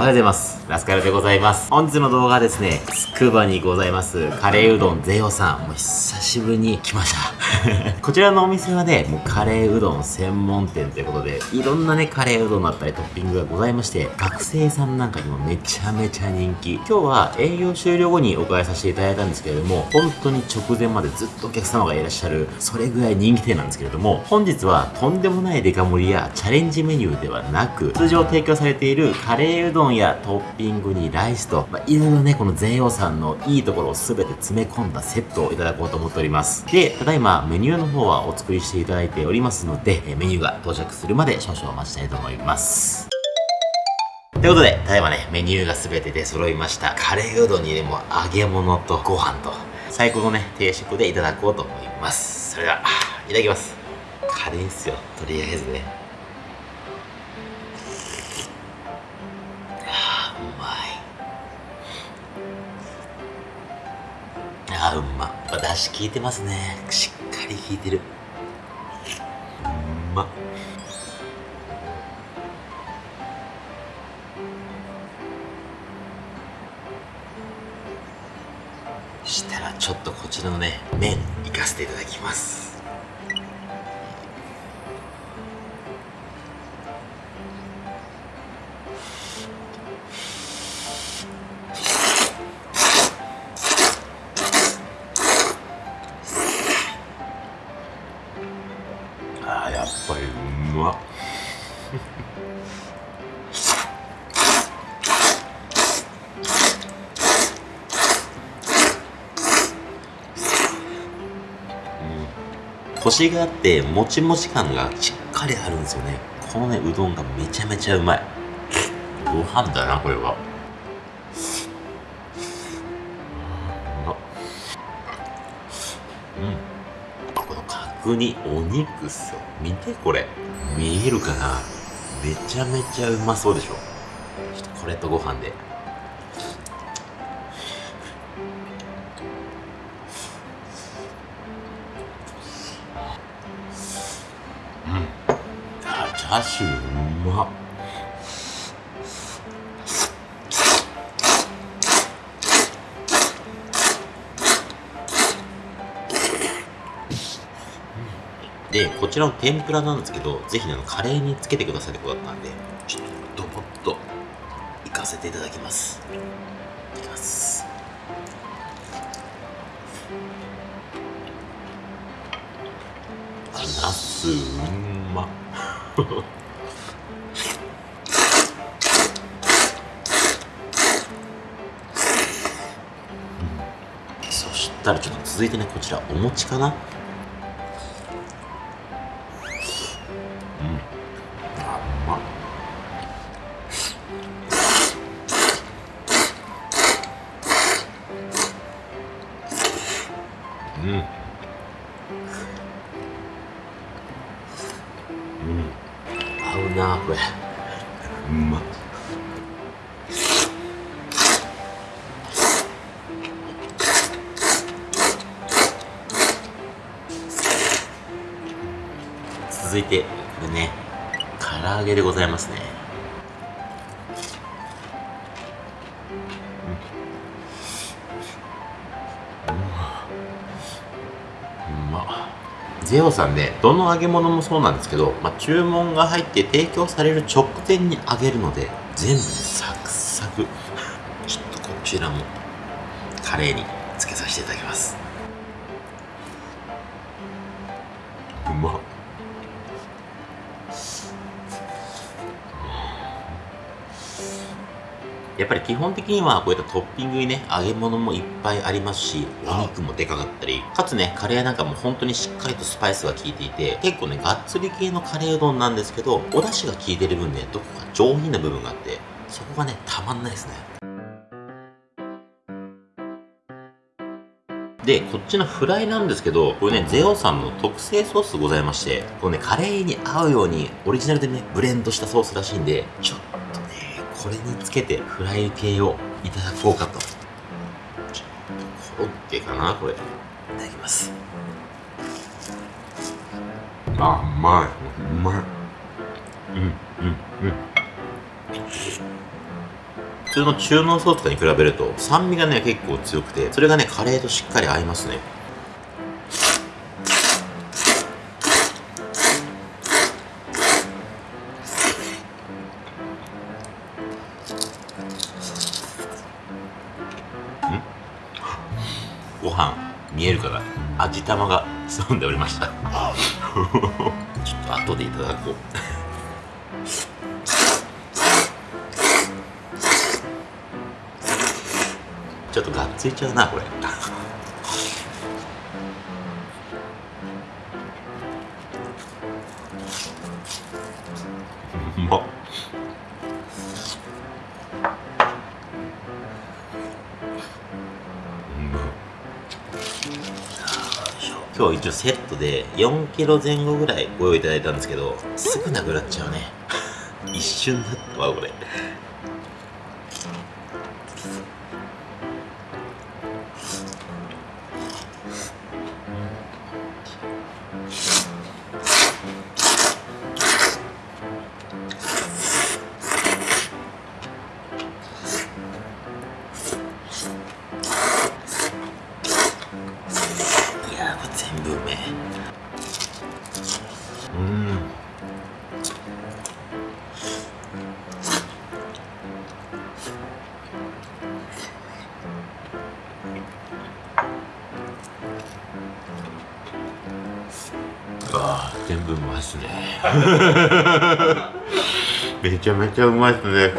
おはようございます。ラスカルでございます。本日の動画はですね、つくばにございます、カレーうどんゼオさん。もう久しぶりに来ました。こちらのお店はね、もうカレーうどん専門店ということで、いろんなね、カレーうどんだったりトッピングがございまして、学生さんなんかにもめちゃめちゃ人気。今日は営業終了後にお伺いさせていただいたんですけれども、本当に直前までずっとお客様がいらっしゃる、それぐらい人気店なんですけれども、本日はとんでもないデカ盛りやチャレンジメニューではなく、通常提供されているカレーうどんやトッピングにライスと、まあ、いろいろね、この全王さんのいいところを全て詰め込んだセットをいただこうと思っております。で、ただいまメニューの方はお作りしていただいておりますので、えメニューが到着するまで少々お待ちしたいと思います。ということで、ただいまね、メニューが全て出揃いました。カレーうどんにでも揚げ物とご飯と、最高のね、定食でいただこうと思います。それでは、いただきます。カレーっすよ、とりあえずね。あうま。だし効いてますね。しっかり効いてる。うまっ。したらちょっとこちらのね麺いかせていただきますコシがあってもちもち感がしっかりあるんですよね。このねうどんがめちゃめちゃうまい。ご飯だなこれは。うん。この角煮お肉っすよ。見てこれ。見えるかな？めちゃめちゃうまそうでしょ。ちょっとこれとご飯で。あチャーシューうまっ。でこちらの天ぷらなんですけどぜひあのカレーにつけてくださいってことだったんでちょっとドボッといかせていただきます。いきます。あナスうま。っそしたらちょっと続いてねこちらお餅かな。うん。あうま。っうん。なこれ。うま。っ続いてこれね唐揚げでございますねゼオさんねどの揚げ物もそうなんですけど、まあ、注文が入って提供される直前に揚げるので全部サクサク。ちょっとこちらもカレーにつけさせていただきます。うまっ。やっぱり基本的にはこういったトッピングにね揚げ物もいっぱいありますしお肉もでかかったりかつねカレーなんかも本当にしっかりとスパイスが効いていて結構ねがっつり系のカレーうどんなんですけどお出汁が効いてる分ねどこか上品な部分があってそこがねたまんないですね。で、こっちのフライなんですけど、これね、ゼオさんの特製ソースございまして、これね、カレーに合うように、オリジナルでね、ブレンドしたソースらしいんで、ちょっこれにつけてフライ系をいただこうかと。コロッケかなこれ。いただきます。あ、うまい。うまい。うん、うん、うん。普通の中濃ソースとかに比べると酸味がね結構強くてそれがねカレーとしっかり合いますねご飯見えるかな？味玉が潜んでおりました。ちょっと後でいただこう。ちょっとがっついちゃうなこれ。うまっ今日一応セットで4キロ前後ぐらいご用意いただいたんですけどすぐなくなっちゃうね。一瞬だったわこれ。全部うまいっすね。めちゃめちゃうまいっすね。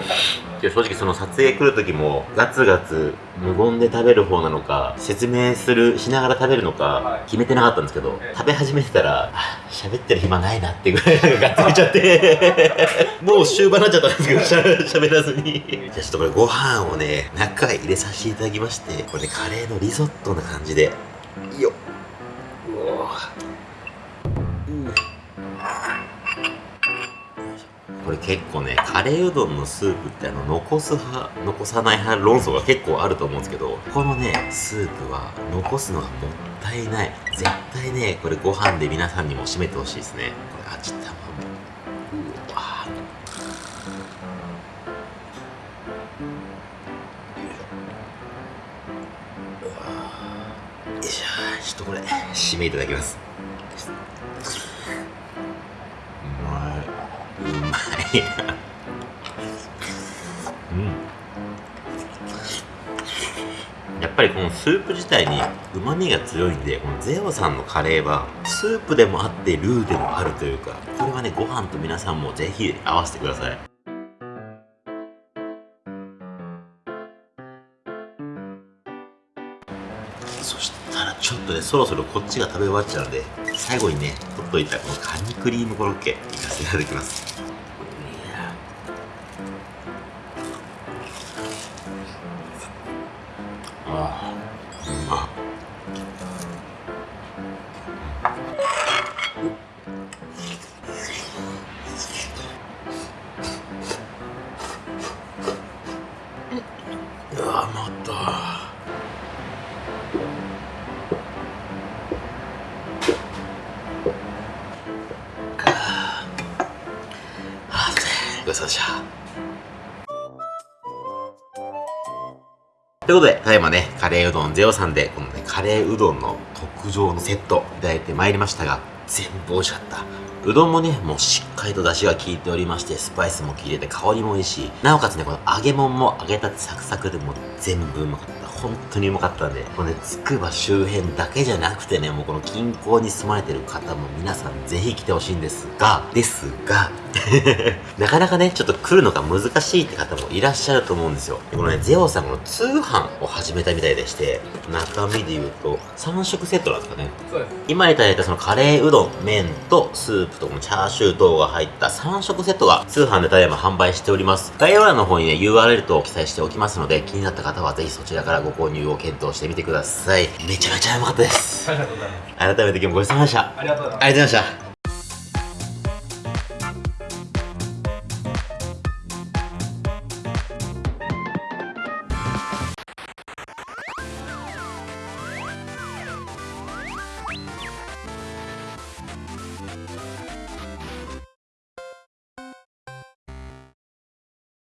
正直その撮影来る時もガツガツ無言で食べる方なのか説明するしながら食べるのか決めてなかったんですけど食べ始めてたら喋ってる暇ないなってぐらい がっついちゃって。もう終盤になっちゃったんですけど喋らずに。じゃあちょっとこれご飯をね中へ入れさせていただきましてこれねカレーのリゾットな感じで。よこれ結構ねカレーうどんのスープってあの残す派残さない派論争が結構あると思うんですけどこのねスープは残すのがもったいない。絶対ねこれご飯で皆さんにも締めてほしいですね。これ味玉も。うわよいしょ。ちょっとこれ締めいただきます。いなうん。やっぱりこのスープ自体にうまみが強いんでこのゼオさんのカレーはスープでもあってルーでもあるというかこれはねご飯と皆さんもぜひ合わせてください。そしたらちょっとねそろそろこっちが食べ終わっちゃうんで最後にね取っといたこのカニクリームコロッケいかせていただきます。ということで、ただいまね、カレーうどんゼオさんで、このね、カレーうどんの特上のセットいただいてまいりましたが、全部美味しかった。うどんもね、もうしっかりと出汁が効いておりまして、スパイスも効いてて香りもいいし、なおかつね、この揚げ物も揚げたてサクサクでもう全部うまかった。本当にうまかったんで、このね、つくば周辺だけじゃなくてね、もうこの近郊に住まれてる方も皆さんぜひ来てほしいんですが、ですが、なかなかね、ちょっと来るのが難しいって方もいらっしゃると思うんですよ。でこのね、ゼオさんこの通販を始めたみたいでして、中身で言うと3食セットなんですかね。そうです。今いただいたそのカレーうどん、麺とスープとチャーシュー等が入った3食セットが通販でただいま販売しております。概要欄の方にね、URL と記載しておきますので、気になった方はぜひそちらからご購入を検討してみてください。めちゃめちゃうまかったです。ありがとうございます。改めて今日もごちそうさまでした。ありがとうございます。ありがとうございました。